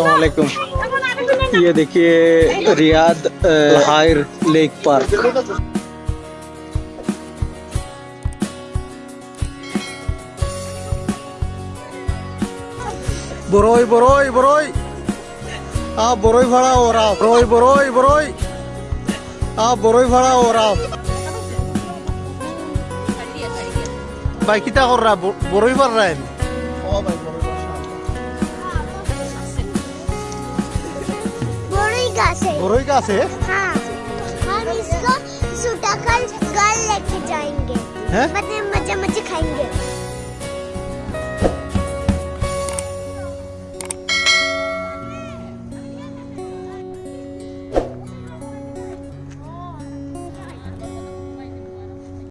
वालेकुम ये देखिए रियाद अ, हायर लेक पार्क বড়ই বড়ই বড়ই আ বড়ই ভাড়া ওরা বড়ই বড়ই বড়ই আ বড়ই ভাড়া ওরা ভাই কিতা কররা বড়ই ভাড়া बड़ी से। बुरुई का से? हाँ। हम इसको सूटा कल गर्ल लेके जाएँगे। हैं? मज़े मज़े खाएँगे।